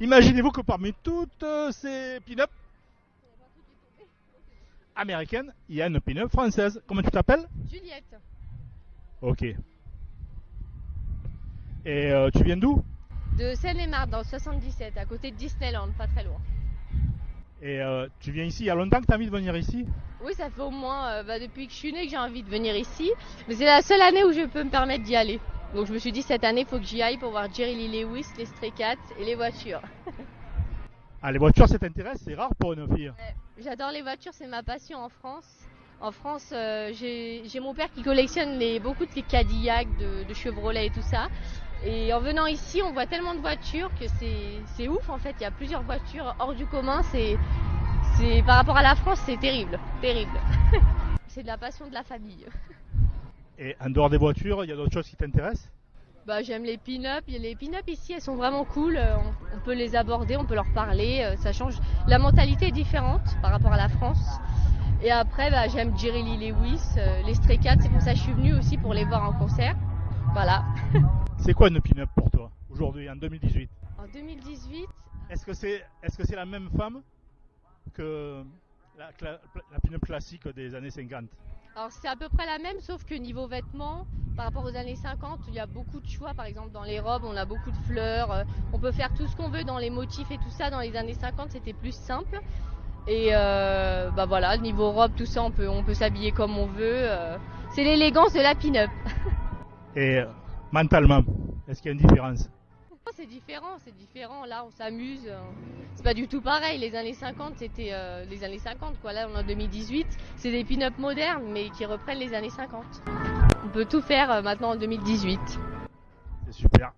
Imaginez-vous que parmi toutes euh, ces pin-up américaines, il y a une pin-up française. Comment tu t'appelles? Juliette, Ok. Et euh, tu viens d'où? De Seine-et-Marne, dans le 77, à côté de Disneyland, pas très loin. Et euh, tu viens ici il y a longtemps que tu as envie de venir ici? Oui, ça fait au moins euh, bah, depuis que je suis née que j'ai envie de venir ici. Mais c'est la seule année où je peux me permettre d'y aller. Donc je me suis dit cette année, il faut que j'y aille pour voir Jerry Lee Lewis, les Stray Cats et les voitures. Ah, les voitures, ça t'intéresse C'est rare pour une fille. J'adore les voitures, c'est ma passion en France. En France, euh, j'ai mon père qui collectionne les, beaucoup de Cadillac, de, de Chevrolet et tout ça. Et en venant ici, on voit tellement de voitures que c'est ouf en fait. Il y a plusieurs voitures hors du commun. C'est par rapport à la France, c'est terrible, terrible. c'est de la passion de la famille. Et en dehors des voitures, il y a d'autres choses qui t'intéressent? Bah, j'aime les pin-up. Les pin-up ici, elles sont vraiment cool. Euh, On, on peut les aborder, on peut leur parler. euh, Ça change. La mentalité est différente par rapport à la France. Et après, bah, j'aime Jerry Lee Lewis, euh, les Stray Cats. C'est pour ça que je suis venue aussi pour les voir en concert. Voilà. C'est quoi une pin-up pour toi aujourd'hui, en 2018 En 2018, Est-ce que c'est que c'est la même femme que la, la pin-up classique des années 50 alors c'est à peu près la même, sauf que niveau vêtements, par rapport aux années 50, il y a beaucoup de choix. Par exemple, dans les robes, on a beaucoup de fleurs. euh, On peut faire tout ce qu'on veut dans les motifs et tout ça. Dans les années 50, c'était plus simple. Et euh, bah voilà, niveau robe, tout ça, on peut, on peut s'habiller comme on veut. euh. C'est l'élégance de la pin-up. Et euh, mentalement, est-ce qu'il y a une différence? C'est différent, c'est différent. Là, on s'amuse. euh. C'est pas du tout pareil. Les années 50, c'était euh, les années 50, quoi. Là, on est en 2018. C'est des pin-up modernes, mais qui reprennent les années 50. On peut tout faire euh, maintenant en 2018. C'est super.